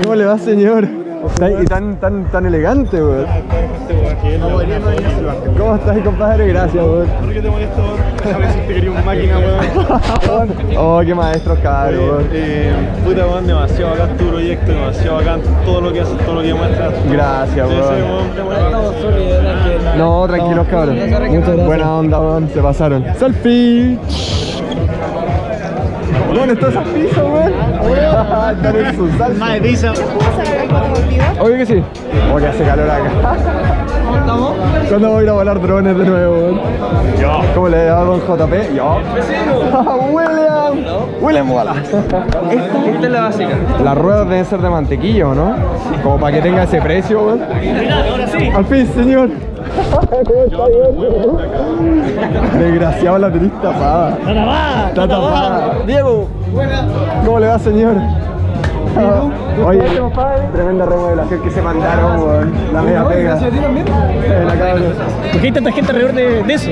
¿Cómo le va, señor? Está- Y tan, tan, tan elegante, weón. ¿Cómo estás, compadre? Gracias, weón. ¿Por qué te molesto? Déjame decirte que eres un máquina, weón. Oh, qué maestro caro, weón. Eh, puta, weón, demasiado bacán tu proyecto, demasiado bacán todo lo que haces, todo lo que muestras. Gracias, weón. No, tranquilos, cabrón. Buena onda, weón. Se pasaron. ¡Selfie! Bueno, ¿estás al piso, weón? Están en su salsa. Más de pizza. Obvio que sí. Oh, que hace calor acá. ¿Cuándo voy a ir a volar drones de nuevo, weón? ¿Cómo le va don JP? Yo. William. William Mola. Esta es la básica. Las ruedas deben ser de mantequillo, ¿no? Como para que tenga ese precio, weón. Al fin, señor. Desgraciado la tenés tapada. Está tapada. Está tapada. Diego. ¿Cómo le va, señor? Oye, tremenda remodelación que se mandaron, weón. La media pega. ¿Por qué hay tanta gente alrededor de, de eso?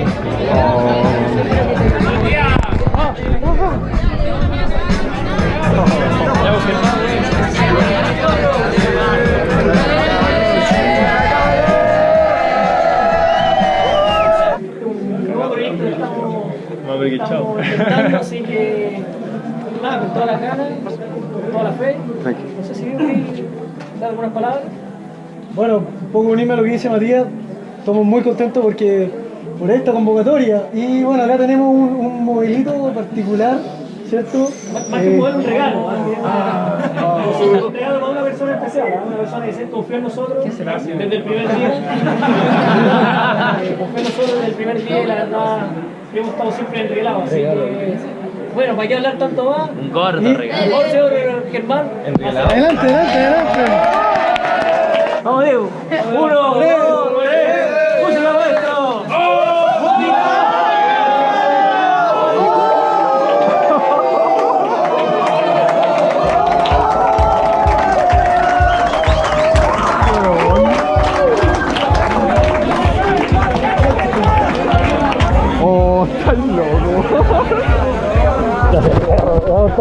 No, pero que chao. Intentando, así que nada, con toda la gana, con toda la fe. No sé si dar algunas palabras. Bueno, un poco unirme a lo que dice Matías, estamos muy contentos porque por esta convocatoria y bueno, acá tenemos un, un modelito particular, ¿cierto? Más que Eh, poder un regalo, más bien una- un regalo para una persona especial, ¿eh? una persona que se confía en nosotros desde el primer día. Confía en nosotros desde el primer día y la verdad hemos estado siempre enreglados. Así que, bueno, ¿para qué hablar tanto más? Un gordo regalo. 11 euros, Germán. Adelante, adelante, adelante.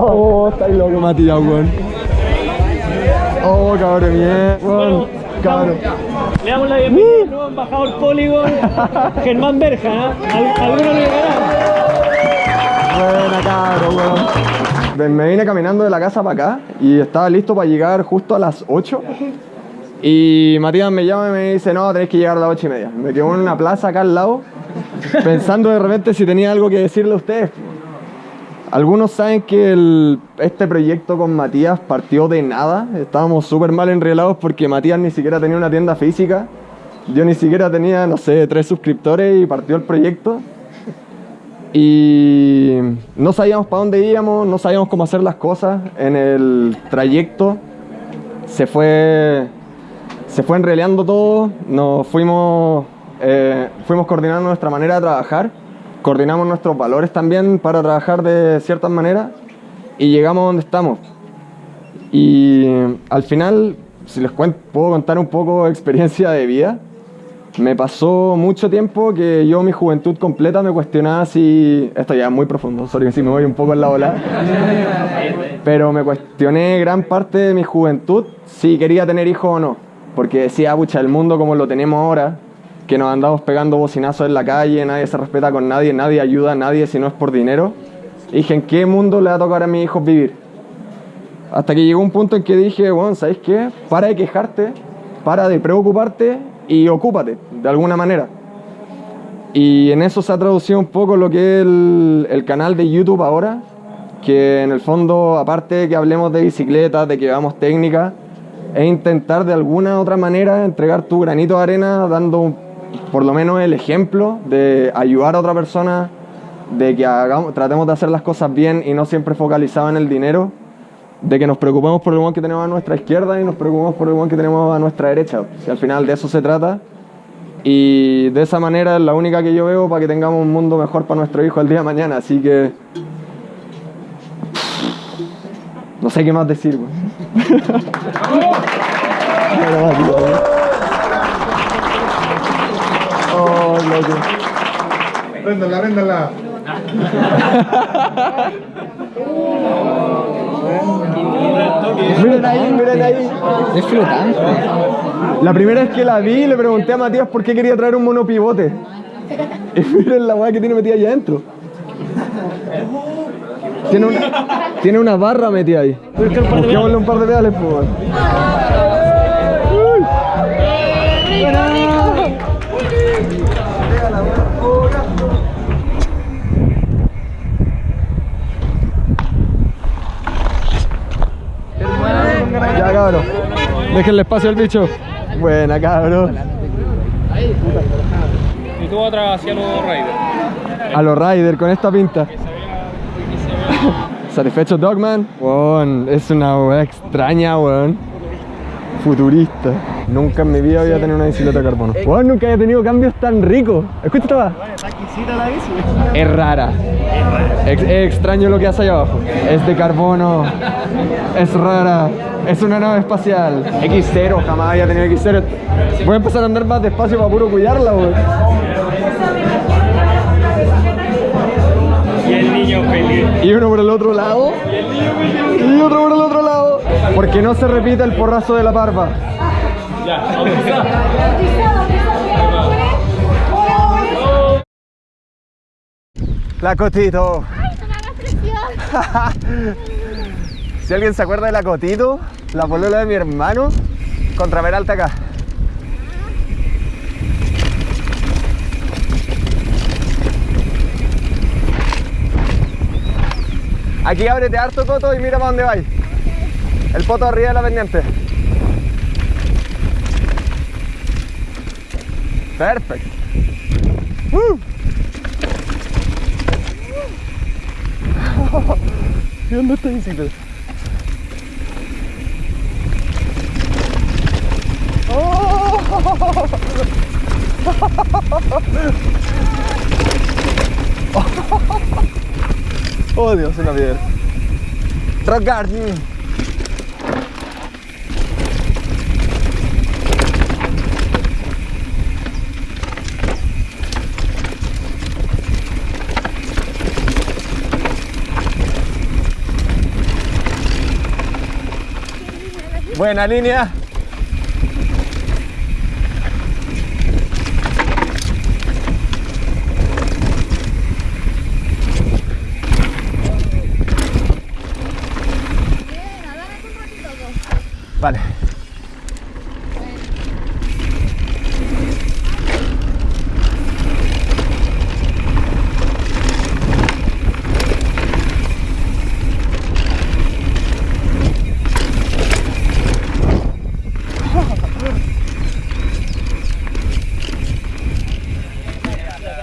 Oh, estáis loco, Matías, weón. Oh, cabrón, bien. Weón, cabrón. Le damos la bienvenida al nuevo embajador Polygon, Germán Berja. ¿eh? Al- Alguno le ganará. Buena, cabrón, weón. Me vine caminando de la casa para acá y estaba listo para llegar justo a las 8. Y Matías me llama y me dice, no, tenés que llegar a las 8 y media. Me quedo en una plaza acá al lado, pensando de repente si tenía algo que decirle a ustedes. Algunos saben que este proyecto con Matías partió de nada. Estábamos súper mal enrelados porque Matías ni siquiera tenía una tienda física. Yo ni siquiera tenía, no sé, tres suscriptores y partió el proyecto. Y no sabíamos para dónde íbamos, no sabíamos cómo hacer las cosas. En el trayecto se fue, se fue enreleando todo, nos fuimos, eh, fuimos coordinando nuestra manera de trabajar, coordinamos nuestros valores también para trabajar de ciertas maneras y llegamos donde estamos. Y al final, si les cuento, puedo contar un poco de experiencia de vida. Me pasó mucho tiempo que yo mi juventud completa me cuestionaba si... Esto ya es muy profundo, sorry si me voy un poco en la ola. Pero me cuestioné gran parte de mi juventud si quería tener hijos o no. Porque decía, pucha, el mundo como lo tenemos ahora, que nos andamos pegando bocinazos en la calle, nadie se respeta con nadie, nadie ayuda a nadie si no es por dinero. Y dije, ¿en qué mundo le va a tocar a mis hijos vivir? Hasta que llegó un punto en que dije, bueno, ¿sabes qué? Para de quejarte, para de preocuparte y ocúpate, de alguna manera. Y en eso se ha traducido un poco lo que es el, canal de YouTube ahora, que en el fondo, aparte de que hablemos de bicicletas, de que veamos técnica, es intentar de alguna otra manera entregar tu granito de arena dando por lo menos el ejemplo de ayudar a otra persona, de que hagamos, tratemos de hacer las cosas bien y no siempre focalizado en el dinero, de que nos preocupemos por el buen que tenemos a nuestra izquierda y nos preocupemos por el buen que tenemos a nuestra derecha. Si al final de eso se trata. Y de esa manera es la única que yo veo para que tengamos un mundo mejor para nuestro hijo el día de mañana. Así que. No sé qué más decir, güey. Véndala, véndala. Miren ahí, miren ahí. Es flotante. La primera vez que la vi, le pregunté a Matías por qué quería traer un monopivote. Y miren la weá que tiene metida ahí adentro. Tiene una, tiene una barra metida ahí. Busquémosle un par de pedales, pues. weón. Ya, cabrón. Déjenle espacio al bicho. Buena, cabrón. Y tú atrás hacia los Raiders. A los Ryder con esta pinta. ¿Satisfecho Dogman? Weón, es una weá extraña, weón. Futurista. Nunca en mi vida había tenido una bicicleta de carbono. Weón, nunca había tenido cambios tan ricos. Escucha esta weá. Es rara. Es, es extraño lo que hace allá abajo. Es de carbono. Es rara. Es una nave espacial. X0, jamás había tenido X0. Voy a empezar a andar más despacio para puro cuidarla, weón. Y el niño feliz. Y uno por el otro lado. Y otro por el otro lado. Porque no se repita el porrazo de la barba. Ya. La Cotito. ¡Ay, no me hagas presión! Si alguien se acuerda de la Cotito, la polola de mi hermano, contra Peralta acá. Aquí ábrete harto, Coto, y mira para dónde vais. El poto arriba de la pendiente. Perfecto. ¡Uh! ¿Y dónde está bicicleta? Dios, una piedra. Rock Garden. Buena línea. Bien, agárrate un ratito. vos. Vale.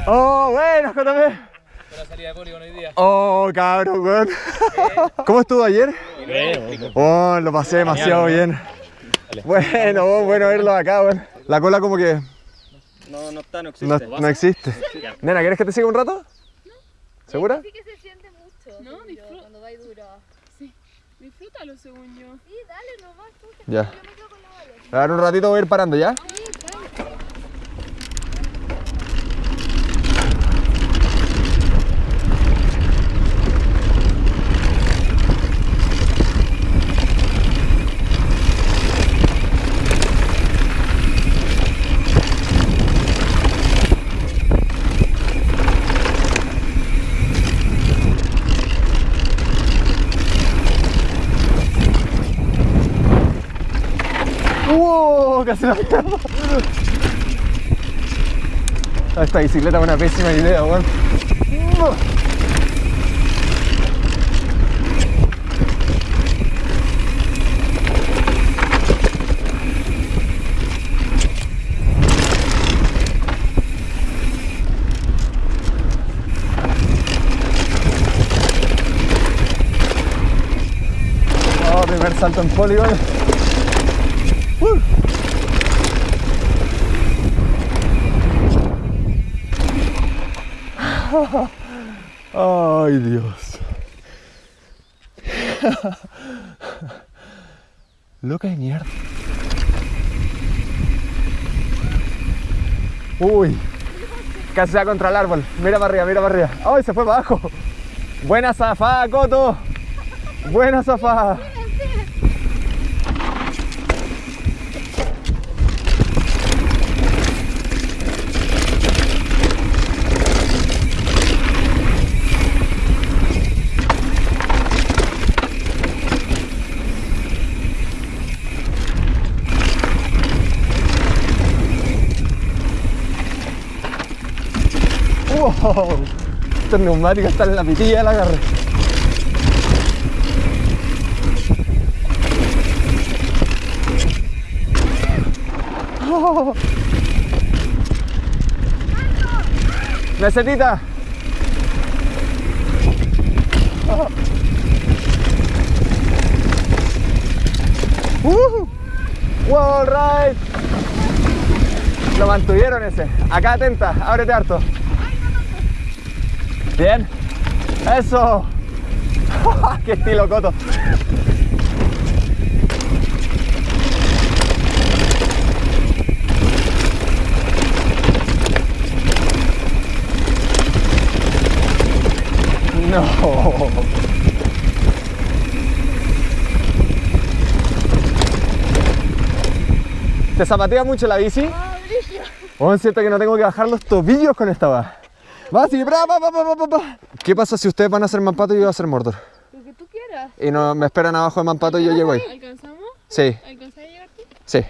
Oh, bueno, JP. salida de Polygon hoy día. Oh, cabrón, weón. ¿Cómo estuvo ayer? Oh, lo pasé demasiado bien. Bueno, bueno verlo acá, weón. La cola como que No, no está, no no, no existe. Nena, ¿quieres que te siga un rato? ¿Segura? Sí que se siente mucho. No, disfruta. Cuando va duro. Sí, disfrútalo según yo. Sí, dale nomás tú. Ya. Yo me quedo con la. A ver, un ratito voy a ir parando, ¿ya? Sí, tranqui. ¡Wow! Casi la pierdo. Esta bicicleta es una pésima idea, weón. Oh, salto en polígono. Ay, Dios. Loca de mierda. Uy. Casi se contra el árbol. Mira para arriba, mira para arriba. ¡Ay, se fue abajo! Buena zafada, Coto. Buena zafada. Oh, estos neumáticos están en la pitilla del agarre. Oh. Mesetita. Oh. Uh. Wall ride. Lo mantuvieron ese. Acá atenta, ábrete harto. Bien. Eso. Qué estilo coto. No. ¿Te zapatea mucho la bici? Oh, es cierto que no tengo que bajar los tobillos con esta va. Va así, bra, pa, pa, pa, pa, pa, pa. ¿Qué pasa si ustedes van a hacer Mampato y yo voy a hacer Mordor? Lo que tú quieras. Y no, me esperan abajo de Mampato y yo llego ahí. ¿Alcanzamos? Sí, ¿Alcanzás a llegar tú? sí.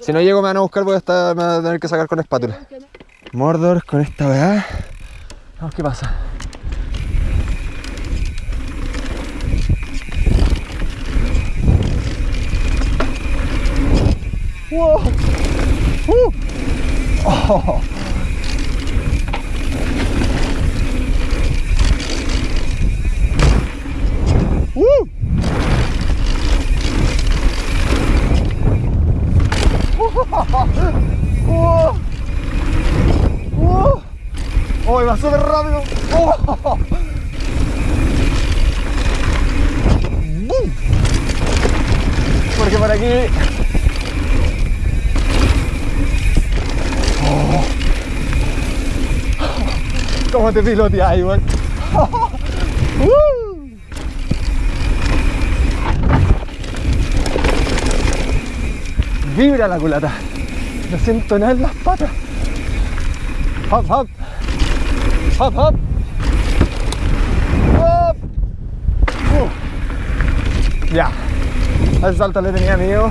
Si no llego me van a buscar, voy a, estar, me van a tener que sacar con espátula. Mordor con esta weá. Vamos, ¿qué pasa? ¡Wow! ¡Uh! Oh. Te piloteas, igual? Vibra la culata. No siento nada en las patas. Hop, hop. Hop, hop. Uh. Ya. Al salto le tenía miedo.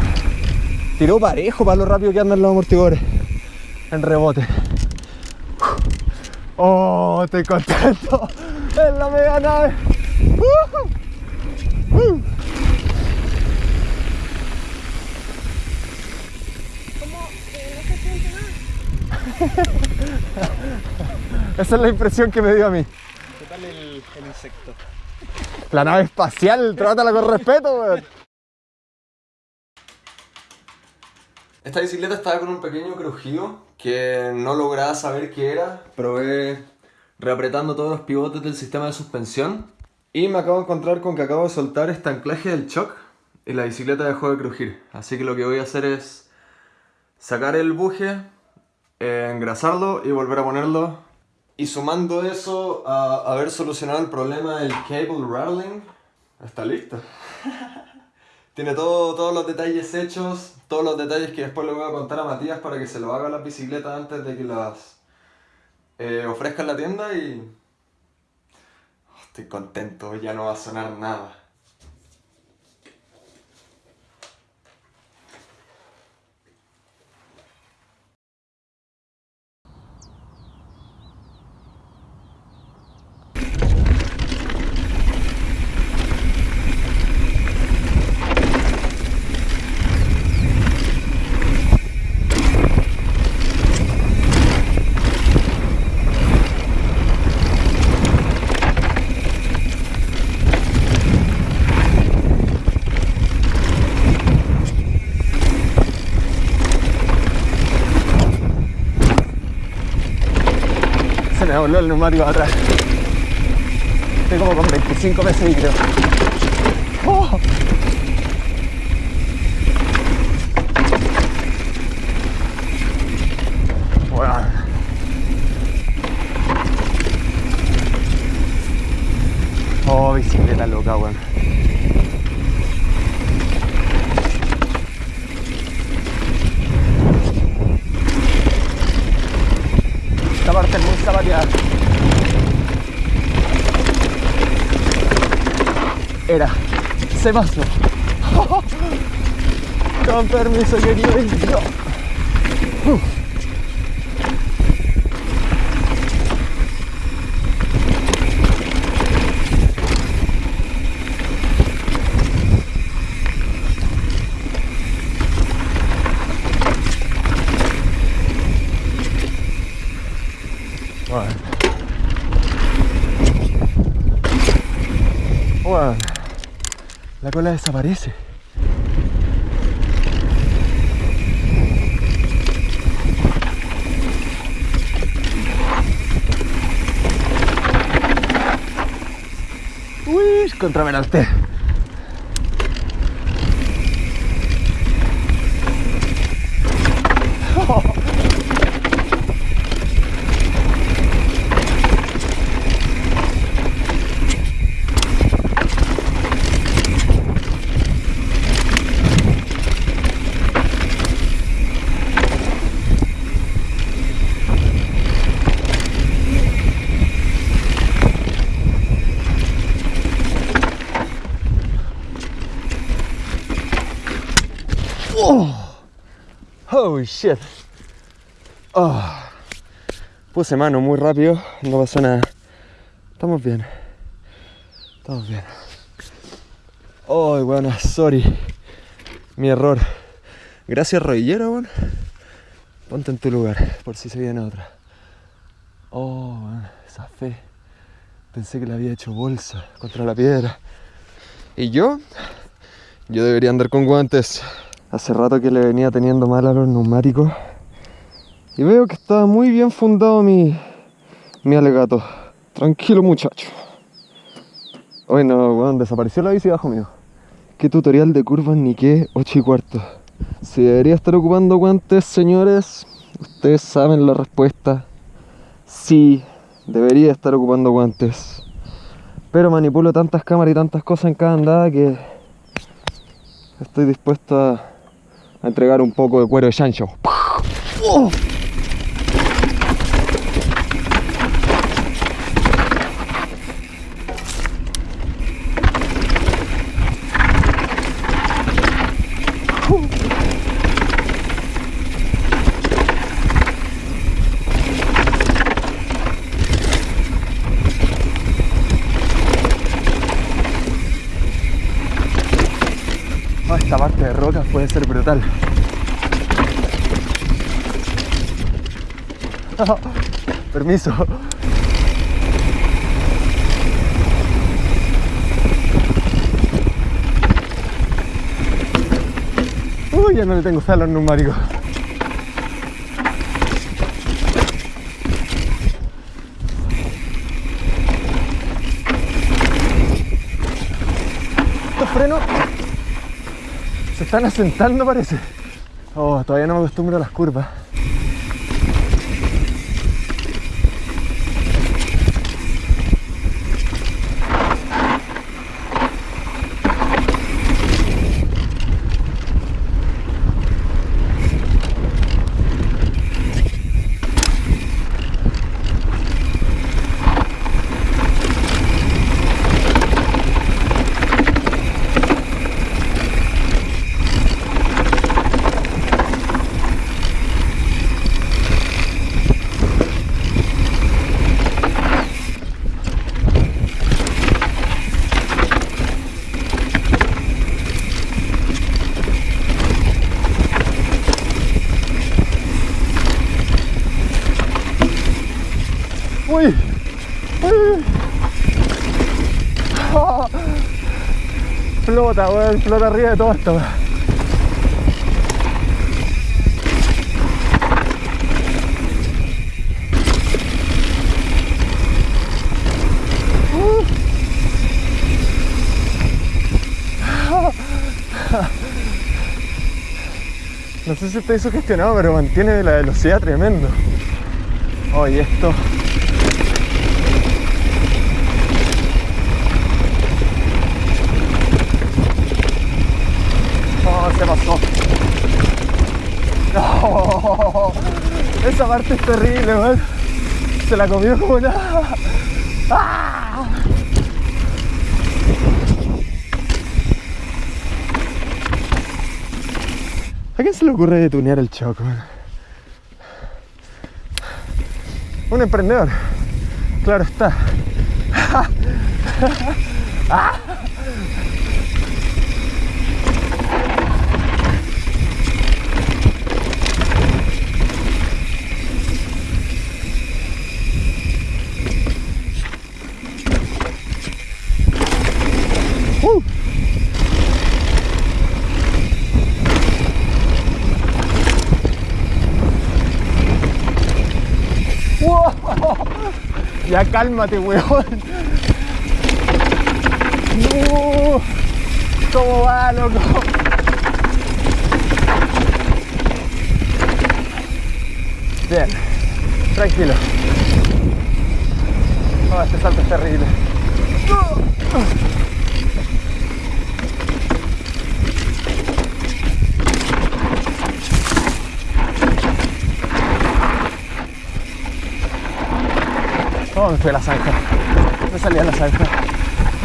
Tiró parejo para lo rápido que andan los amortiguadores. En rebote. Oh, estoy contento. Es la mega nave. Uh. Uh. Esa es la impresión que me dio a mí. ¿Qué tal el, el insecto? La nave espacial, trátala con respeto, weón. Esta bicicleta estaba con un pequeño crujido que no lograba saber qué era. Probé reapretando todos los pivotes del sistema de suspensión y me acabo de encontrar con que acabo de soltar este anclaje del shock y la bicicleta dejó de crujir. Así que lo que voy a hacer es sacar el buje, eh, engrasarlo y volver a ponerlo. Y sumando eso a haber solucionado el problema del cable rattling, está listo. Tiene todo, todos los detalles hechos, todos los detalles que después le voy a contar a Matías para que se lo haga las bicicletas antes de que las eh, ofrezca en la tienda y... oh, estoy contento, ya no va a sonar nada. Me volvió el neumático atrás. Estoy como con 25 meses y creo. ¡Oh! Oh, bicicleta loca, weón. Esta parte es muy zapateada. Era. Se pasó. Con permiso, querido. yo. Uh. La cola desaparece. Uy, contraveralte. Holy shit. Oh. Puse mano muy rápido, no pasó nada. Estamos bien. Estamos bien. Oh, bueno, sorry. Mi error. Gracias, rodillero, weón. Ponte en tu lugar, por si se viene otra. Oh, weón, esa fe. Pensé que le había hecho bolsa contra la piedra. ¿Y yo? Yo debería andar con guantes. Hace rato que le venía teniendo mal a los neumáticos. Y veo que está muy bien fundado mi, mi alegato. Tranquilo muchacho. Hoy no, weón, desapareció la bici bajo mío. Qué tutorial de curvas ni qué 8 y cuarto. Si debería estar ocupando guantes, señores, ustedes saben la respuesta. Sí, debería estar ocupando guantes. Pero manipulo tantas cámaras y tantas cosas en cada andada que estoy dispuesto a, a entregar un poco de cuero de chancho. Esta parte de rocas puede ser brutal. Permiso. Uy, ya no le tengo fe a los neumáticos. Estos frenos se están asentando parece. Oh, todavía no me acostumbro a las curvas. Uy. Uy. Ah. Flota, weón, flota arriba de todo esto. Uh. No sé si estoy sugestionado, pero mantiene la velocidad tremendo. Oye, esto. Se pasó. No, esa parte es terrible, weón. Se la comió como nada. ¡Ah! ¿A quién se le ocurre detunear el choco? Un emprendedor. Claro está. Uh. Ya cálmate, weón. No. ¿Cómo va, loco? Bien, tranquilo. Oh, este salto es terrible. Oh, me fui a la zanja. Me salí a la zanja.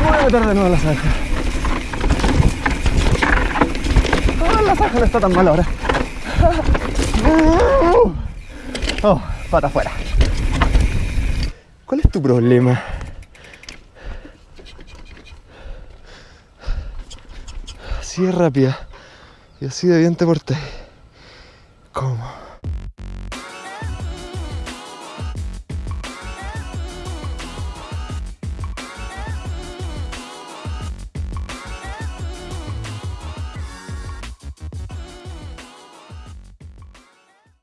Voy a meter de nuevo la zanja. Oh, la zanja no está tan mal ahora. Oh, pata afuera. ¿Cuál es tu problema? Así de rápida y así de bien te porté. ¿Cómo?